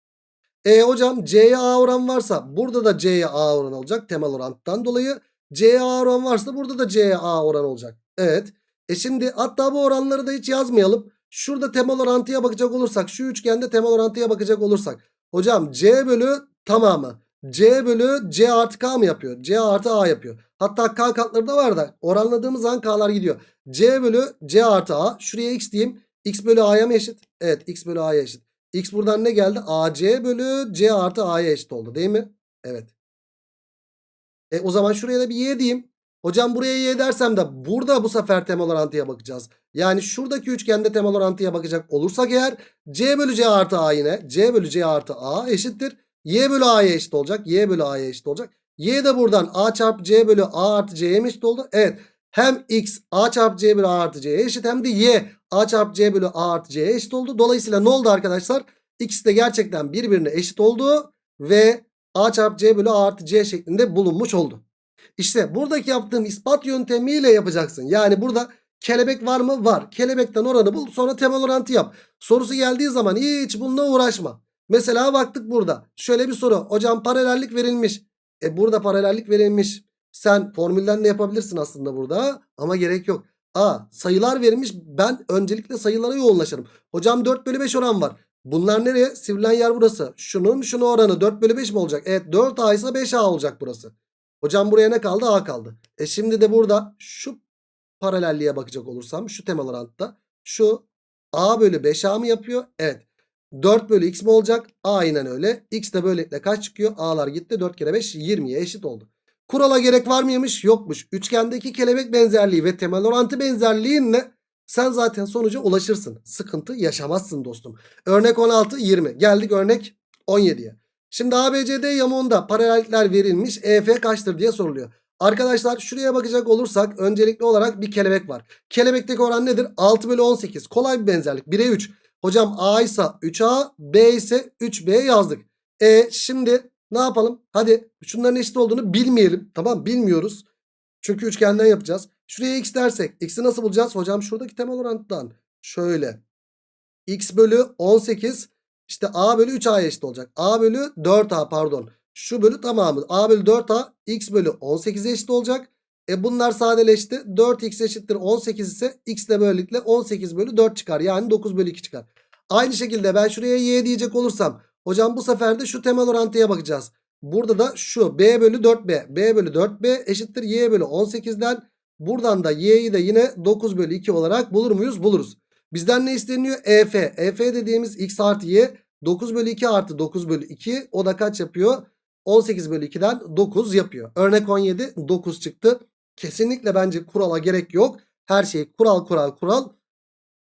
E hocam C'ye A oran varsa burada da C'ye A oran olacak temel orantıdan dolayı. C'ye A oran varsa burada da C'ye A oran olacak. Evet. E şimdi hatta bu oranları da hiç yazmayalım. Şurada temel orantıya bakacak olursak şu üçgende temel orantıya bakacak olursak. Hocam C bölü tamamı. C bölü C artı K mı yapıyor? C artı A yapıyor. Hatta K katları da var da oranladığımız zaman K'lar gidiyor. C bölü C artı A. Şuraya X diyeyim. X bölü A'ya mı eşit? Evet X bölü A'ya eşit. X buradan ne geldi? AC bölü C artı A'ya eşit oldu değil mi? Evet. E o zaman şuraya da bir Y diyeyim. Hocam buraya Y dersem de burada bu sefer temel orantıya bakacağız. Yani şuradaki üçgende temel orantıya bakacak olursak eğer C bölü C artı A yine C bölü C artı A eşittir. Y bölü A'ya eşit olacak. Y bölü A'ya eşit olacak. Y de buradan A çarpı C bölü A artı C'ye eşit oldu? Evet. Hem X A çarpı C bölü A artı C'ye eşit hem de Y A çarpı C bölü A artı C'ye eşit oldu. Dolayısıyla ne oldu arkadaşlar? İkisi de gerçekten birbirine eşit oldu ve A çarpı C bölü A artı C şeklinde bulunmuş oldu. İşte buradaki yaptığım ispat yöntemiyle yapacaksın. Yani burada kelebek var mı? Var. Kelebekten oranı bul sonra temel orantı yap. Sorusu geldiği zaman hiç bununla uğraşma. Mesela baktık burada. Şöyle bir soru. Hocam paralellik verilmiş. E burada paralellik verilmiş. Sen formülden de yapabilirsin aslında burada. Ama gerek yok. A sayılar verilmiş. Ben öncelikle sayılara yoğunlaşırım. Hocam 4 bölü 5 oran var. Bunlar nereye? Sivrilen yer burası. Şunun şunu oranı 4 bölü 5 mi olacak? Evet 4A ise 5A olacak burası. Hocam buraya ne kaldı? A kaldı. E şimdi de burada şu paralelliğe bakacak olursam şu temel orantıda şu A bölü 5A mı yapıyor? Evet. 4 bölü x mi olacak? Aynen öyle. X de böylelikle kaç çıkıyor? A'lar gitti. 4 kere 5 20'ye eşit oldu. Kurala gerek var mıymış? Yokmuş. Üçgendeki kelebek benzerliği ve temel orantı benzerliğinle sen zaten sonuca ulaşırsın. Sıkıntı yaşamazsın dostum. Örnek 16 20. Geldik örnek 17'ye. Şimdi ABCD yamuğunda paralellikler verilmiş. EF kaçtır diye soruluyor. Arkadaşlar şuraya bakacak olursak öncelikli olarak bir kelebek var. Kelebekteki oran nedir? 6 bölü 18. Kolay bir benzerlik. 1'e 3. Hocam A ise 3A, B ise 3B yazdık. E şimdi ne yapalım? Hadi şunların eşit olduğunu bilmeyelim. Tamam bilmiyoruz. Çünkü üçgenden yapacağız. Şuraya x dersek x'i nasıl bulacağız? Hocam şuradaki temel orantıdan. Şöyle. x bölü 18 işte a bölü 3a'ya eşit olacak. a bölü 4a pardon. Şu bölü tamamı. a bölü 4a x bölü 18'e eşit olacak. E bunlar sadeleşti. 4x eşittir 18 ise x de böylelikle 18 bölü 4 çıkar. Yani 9 bölü 2 çıkar. Aynı şekilde ben şuraya y diyecek olursam. Hocam bu sefer de şu temel orantıya bakacağız. Burada da şu b bölü 4b. b bölü 4b eşittir y bölü 18'den. Buradan da y'yi de yine 9 bölü 2 olarak bulur muyuz? Buluruz. Bizden ne isteniyor? EF. EF dediğimiz x artı y 9 bölü 2 artı 9 bölü 2. O da kaç yapıyor? 18 bölü 2'den 9 yapıyor. Örnek 17 9 çıktı. Kesinlikle bence kurala gerek yok. Her şey kural kural kural.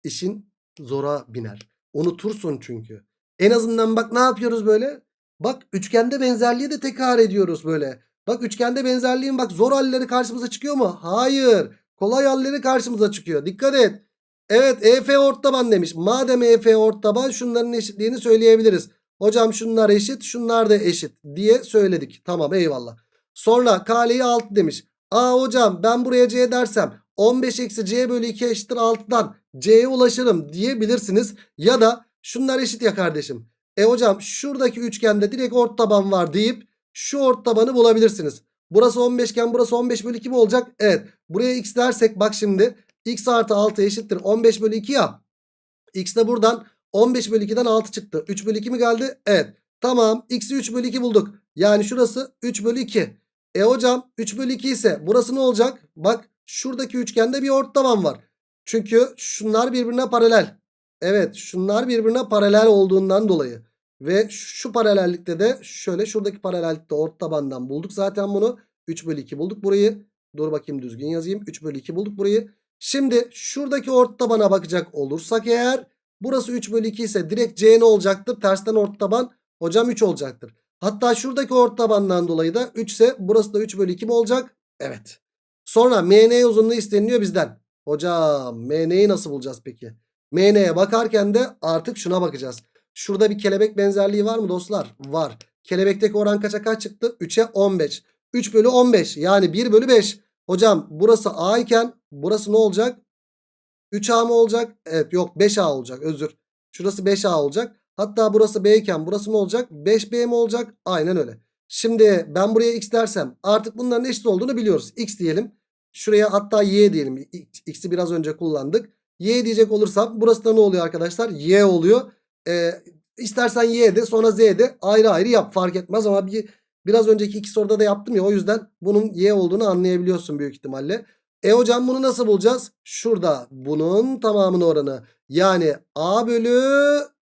İşin zora biner. Unutursun çünkü. En azından bak ne yapıyoruz böyle? Bak üçgende benzerliği de tekrar ediyoruz böyle. Bak üçgende benzerliğin bak zor halleri karşımıza çıkıyor mu? Hayır. Kolay halleri karşımıza çıkıyor. Dikkat et. Evet EF ortaban demiş. Madem EF ortaban şunların eşitliğini söyleyebiliriz. Hocam şunlar eşit şunlar da eşit diye söyledik. Tamam eyvallah. Sonra kaleyi 6 demiş. Aa hocam ben buraya C dersem 15 eksi C bölü 2 eşittir 6'dan C'ye ulaşırım diyebilirsiniz. Ya da şunlar eşit ya kardeşim. E hocam şuradaki üçgende direkt ortaban var deyip şu ortabanı bulabilirsiniz. Burası 15 iken burası 15 bölü 2 mi olacak? Evet. Buraya x dersek bak şimdi. X artı 6 eşittir 15 bölü 2 ya. x de buradan 15 bölü 2'den 6 çıktı. 3 bölü 2 mi geldi? Evet. Tamam. x'i 3 bölü 2 bulduk. Yani şurası 3 bölü 2. E hocam 3 bölü 2 ise burası ne olacak? Bak şuradaki üçgende bir ortaban var. Çünkü şunlar birbirine paralel. Evet şunlar birbirine paralel olduğundan dolayı. Ve şu paralellikte de şöyle şuradaki paralellikte ortabandan bulduk zaten bunu. 3 bölü 2 bulduk burayı. Dur bakayım düzgün yazayım. 3 bölü 2 bulduk burayı. Şimdi şuradaki ort tabana bakacak olursak eğer burası 3 bölü 2 ise direkt C ne olacaktır? Tersten ort taban hocam 3 olacaktır. Hatta şuradaki ort tabandan dolayı da 3 ise burası da 3 bölü 2 mi olacak? Evet. Sonra MN uzunluğu isteniliyor bizden. Hocam MN'yi nasıl bulacağız peki? MN'ye bakarken de artık şuna bakacağız. Şurada bir kelebek benzerliği var mı dostlar? Var. Kelebekteki oran kaça kaç çıktı? 3'e 15. 3 bölü 15 yani 1 bölü 5. Hocam burası A iken burası ne olacak? 3A mı olacak? Evet yok 5A olacak özür. Şurası 5A olacak. Hatta burası B iken burası ne olacak? 5B mi olacak? Aynen öyle. Şimdi ben buraya x dersem artık bunların eşit olduğunu biliyoruz. X diyelim. Şuraya hatta y diyelim. X'i biraz önce kullandık. Y diyecek olursam burası da ne oluyor arkadaşlar? Y oluyor. Ee, istersen Y de sonra Z de ayrı ayrı yap fark etmez ama bir biraz önceki iki soruda da yaptım ya o yüzden bunun Y olduğunu anlayabiliyorsun büyük ihtimalle. E hocam bunu nasıl bulacağız? Şurada bunun tamamının oranı. Yani A bölü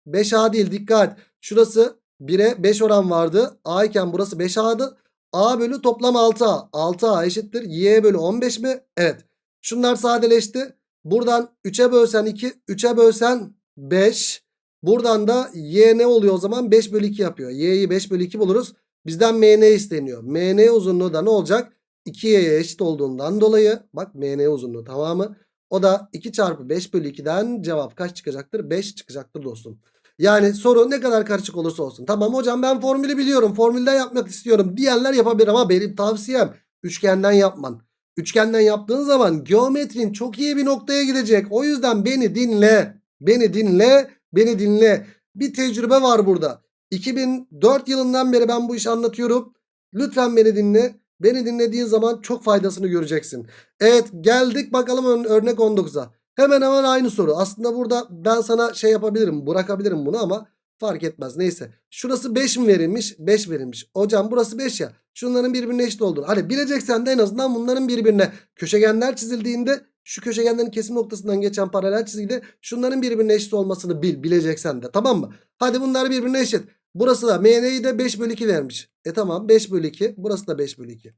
5A değil dikkat. Şurası 1'e 5 oran vardı. A iken burası 5A'dı. A bölü toplam 6A. 6A eşittir. Y bölü 15 mi? Evet. Şunlar sadeleşti. Buradan 3'e bölsen 2. 3'e bölsen 5. Buradan da Y ne oluyor o zaman? 5 bölü 2 yapıyor. Y'yi 5 bölü 2 buluruz. Bizden MN isteniyor. MN uzunluğu da ne olacak? 2Y'ye eşit olduğundan dolayı. Bak MN uzunluğu tamamı. O da 2 çarpı 5 bölü 2'den cevap kaç çıkacaktır? 5 çıkacaktır dostum. Yani soru ne kadar karışık olursa olsun. Tamam hocam ben formülü biliyorum. Formülden yapmak istiyorum diyenler yapabilir ama benim tavsiyem üçgenden yapman. Üçgenden yaptığın zaman geometrin çok iyi bir noktaya gidecek. O yüzden beni dinle. Beni dinle. Beni dinle. Bir tecrübe var burada. 2004 yılından beri ben bu işi anlatıyorum. Lütfen beni dinle. Beni dinlediğin zaman çok faydasını göreceksin. Evet geldik bakalım ör- örnek 19'a. Hemen hemen aynı soru. Aslında burada ben sana şey yapabilirim bırakabilirim bunu ama fark etmez. Neyse. Şurası 5 mi verilmiş? 5 verilmiş. Hocam burası 5 ya. Şunların birbirine eşit olduğunu. Hani bileceksen de en azından bunların birbirine köşegenler çizildiğinde şu köşegenlerin kesim noktasından geçen paralel çizgide şunların birbirine eşit olmasını bil. Bileceksen de tamam mı? Hadi bunlar birbirine eşit. Burası da MN'yi de 5 bölü 2 vermiş. E tamam 5 bölü 2. Burası da 5 bölü 2.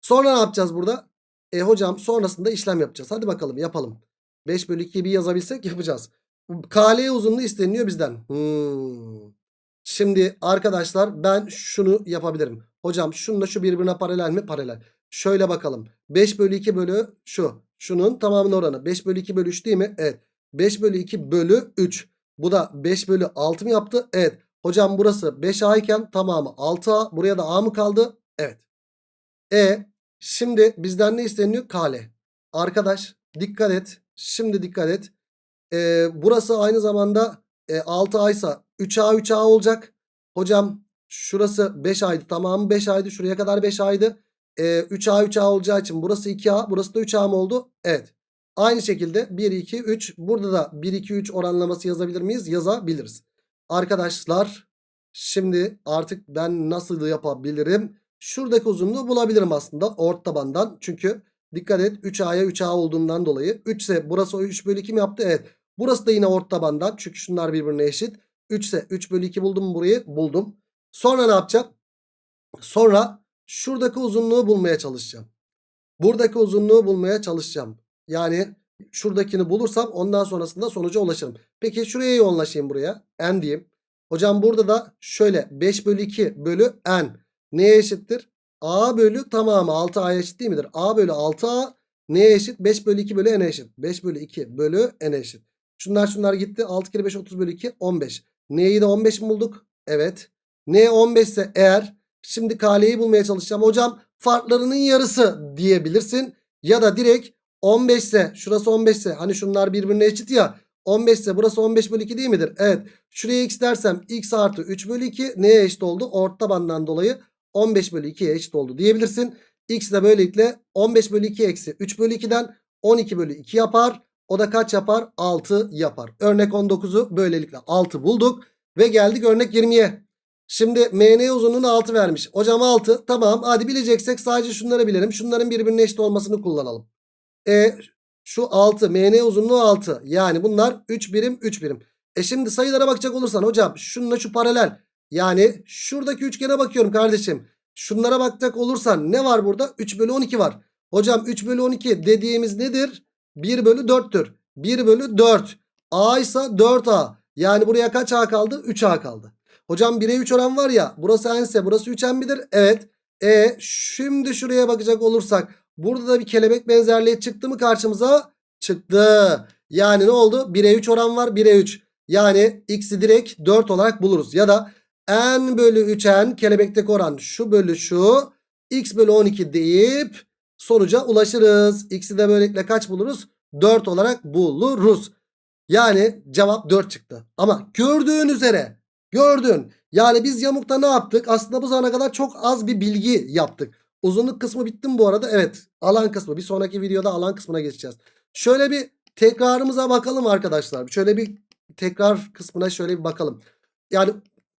Sonra ne yapacağız burada? E hocam sonrasında işlem yapacağız. Hadi bakalım yapalım. 5 bölü 2'yi bir yazabilsek yapacağız. KL uzunluğu isteniyor bizden. Hmm. Şimdi arkadaşlar ben şunu yapabilirim. Hocam şununla şu birbirine paralel mi? Paralel. Şöyle bakalım. 5 bölü 2 bölü şu. Şunun tamamının oranı. 5 bölü 2 bölü 3 değil mi? Evet. 5 bölü 2 bölü 3. Bu da 5 bölü 6 mı yaptı? Evet. Hocam burası 5A iken tamamı 6A. Buraya da A mı kaldı? Evet. E şimdi bizden ne isteniyor? Kale. Arkadaş dikkat et. Şimdi dikkat et. E, burası aynı zamanda e, 6A ise 3A 3A olacak. Hocam şurası 5A'ydı. Tamamı 5A'ydı. Şuraya kadar 5A'ydı. E, 3A 3A olacağı için burası 2A. Burası da 3A mı oldu? Evet. Aynı şekilde 1 2 3 burada da 1 2 3 oranlaması yazabilir miyiz? Yazabiliriz. Arkadaşlar şimdi artık ben nasıl yapabilirim? Şuradaki uzunluğu bulabilirim aslında ort tabandan. Çünkü dikkat et 3A'ya 3A olduğundan dolayı. 3 ise burası 3 bölü 2 mi yaptı? Evet. Burası da yine ort tabandan. Çünkü şunlar birbirine eşit. 3 ise 3 bölü 2 buldum burayı? Buldum. Sonra ne yapacağım? Sonra şuradaki uzunluğu bulmaya çalışacağım. Buradaki uzunluğu bulmaya çalışacağım. Yani şuradakini bulursam ondan sonrasında sonuca ulaşırım. Peki şuraya yoğunlaşayım buraya. N diyeyim. Hocam burada da şöyle 5 bölü 2 bölü N. Neye eşittir? A bölü tamamı 6A'ya eşit değil midir? A bölü 6A neye eşit? 5 bölü 2 bölü N'e eşit. 5 bölü 2 bölü N'e eşit. Şunlar şunlar gitti. 6 kere 5 30 bölü 2 15. N'yi de 15 mi bulduk? Evet. N 15 ise eğer şimdi KL'yi bulmaya çalışacağım. Hocam farklarının yarısı diyebilirsin. Ya da direkt 15 ise şurası 15 ise hani şunlar birbirine eşit ya. 15 ise burası 15 bölü 2 değil midir? Evet. Şuraya x dersem x artı 3 bölü 2 neye eşit oldu? Ort tabandan dolayı 15 bölü 2'ye eşit oldu diyebilirsin. X de böylelikle 15 bölü 2 eksi 3 bölü 2'den 12 bölü 2 yapar. O da kaç yapar? 6 yapar. Örnek 19'u böylelikle 6 bulduk. Ve geldik örnek 20'ye. Şimdi MN uzunluğunu 6 vermiş. Hocam 6 tamam hadi bileceksek sadece şunları bilelim. Şunların birbirine eşit olmasını kullanalım. E şu 6 MN uzunluğu 6. Yani bunlar 3 birim 3 birim. E şimdi sayılara bakacak olursan hocam şununla şu paralel. Yani şuradaki üçgene bakıyorum kardeşim. şunlara bakacak olursan ne var burada? 3 bölü 12 var. Hocam 3 bölü 12 dediğimiz nedir? 1 bölü 4'tür. 1 bölü 4. A ise 4A. Yani buraya kaç A kaldı? 3A kaldı. Hocam 1'e 3 oran var ya. Burası n ise burası 3n midir? Evet. E şimdi şuraya bakacak olursak. Burada da bir kelebek benzerliği çıktı mı karşımıza? Çıktı. Yani ne oldu? 1'e 3 oran var. 1'e 3. Yani x'i direkt 4 olarak buluruz. Ya da n bölü 3n kelebekteki oran şu bölü şu. x bölü 12 deyip sonuca ulaşırız. X'i de böylelikle kaç buluruz? 4 olarak buluruz. Yani cevap 4 çıktı. Ama gördüğün üzere gördün. Yani biz yamukta ne yaptık? Aslında bu zamana kadar çok az bir bilgi yaptık. Uzunluk kısmı bitti mi bu arada? Evet. Alan kısmı. Bir sonraki videoda alan kısmına geçeceğiz. Şöyle bir tekrarımıza bakalım arkadaşlar. Şöyle bir tekrar kısmına şöyle bir bakalım. Yani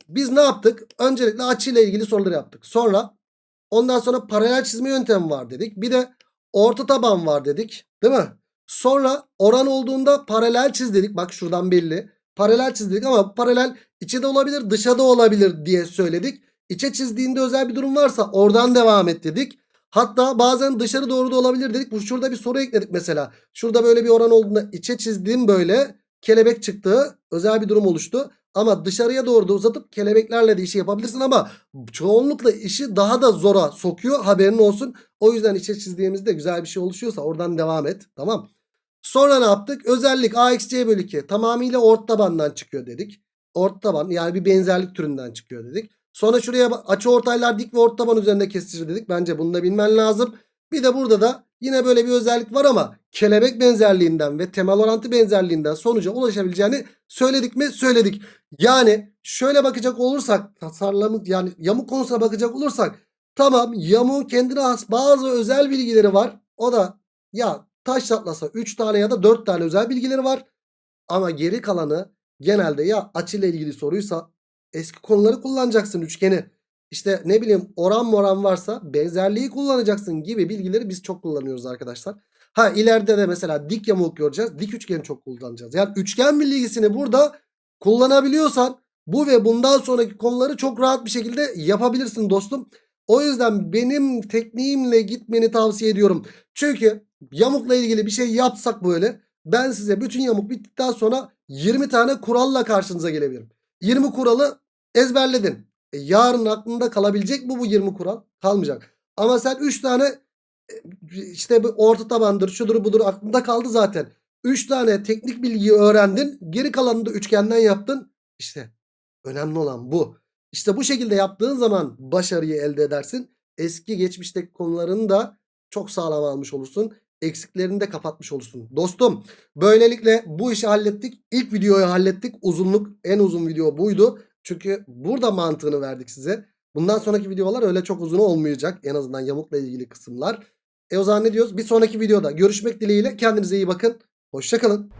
biz ne yaptık? Öncelikle açıyla ilgili soruları yaptık. Sonra ondan sonra paralel çizme yöntemi var dedik. Bir de orta taban var dedik. Değil mi? Sonra oran olduğunda paralel çiz dedik. Bak şuradan belli. Paralel çiz dedik ama paralel içe de olabilir dışa da olabilir diye söyledik. İçe çizdiğinde özel bir durum varsa oradan devam et dedik. Hatta bazen dışarı doğru da olabilir dedik. Bu şurada bir soru ekledik mesela. Şurada böyle bir oran olduğunda içe çizdiğim böyle kelebek çıktı. Özel bir durum oluştu. Ama dışarıya doğru da uzatıp kelebeklerle de işi yapabilirsin ama çoğunlukla işi daha da zora sokuyor. Haberin olsun. O yüzden içe çizdiğimizde güzel bir şey oluşuyorsa oradan devam et. Tamam. Sonra ne yaptık? Özellik AXC bölü 2 tamamıyla ort tabandan çıkıyor dedik. Ort taban yani bir benzerlik türünden çıkıyor dedik. Sonra şuraya açı ortaylar dik ve ort taban üzerinde kesilir dedik. Bence bunu da bilmen lazım. Bir de burada da yine böyle bir özellik var ama kelebek benzerliğinden ve temel orantı benzerliğinden sonuca ulaşabileceğini söyledik mi? Söyledik. Yani şöyle bakacak olursak tasarlamı yani yamuk konusuna bakacak olursak tamam yamuğun kendine has bazı özel bilgileri var. O da ya taş çatlasa 3 tane ya da 4 tane özel bilgileri var. Ama geri kalanı genelde ya açıyla ilgili soruysa eski konuları kullanacaksın üçgeni. İşte ne bileyim oran moran varsa benzerliği kullanacaksın gibi bilgileri biz çok kullanıyoruz arkadaşlar. Ha ileride de mesela dik yamuk göreceğiz. Dik üçgeni çok kullanacağız. Yani üçgen bilgisini burada kullanabiliyorsan bu ve bundan sonraki konuları çok rahat bir şekilde yapabilirsin dostum. O yüzden benim tekniğimle gitmeni tavsiye ediyorum. Çünkü yamukla ilgili bir şey yapsak böyle ben size bütün yamuk bittikten sonra 20 tane kuralla karşınıza gelebilirim. 20 kuralı ezberledin. E, yarın aklında kalabilecek mi bu 20 kural? Kalmayacak. Ama sen 3 tane e, işte bu orta tabandır şudur budur aklında kaldı zaten. 3 tane teknik bilgiyi öğrendin. Geri kalanını da üçgenden yaptın. İşte önemli olan bu. İşte bu şekilde yaptığın zaman başarıyı elde edersin. Eski geçmişteki konularını da çok sağlam almış olursun. Eksiklerini de kapatmış olursun. Dostum böylelikle bu işi hallettik. İlk videoyu hallettik. Uzunluk en uzun video buydu. Çünkü burada mantığını verdik size. Bundan sonraki videolar öyle çok uzun olmayacak. En azından yamukla ilgili kısımlar. E o zaman ne diyoruz? Bir sonraki videoda görüşmek dileğiyle. Kendinize iyi bakın. Hoşçakalın.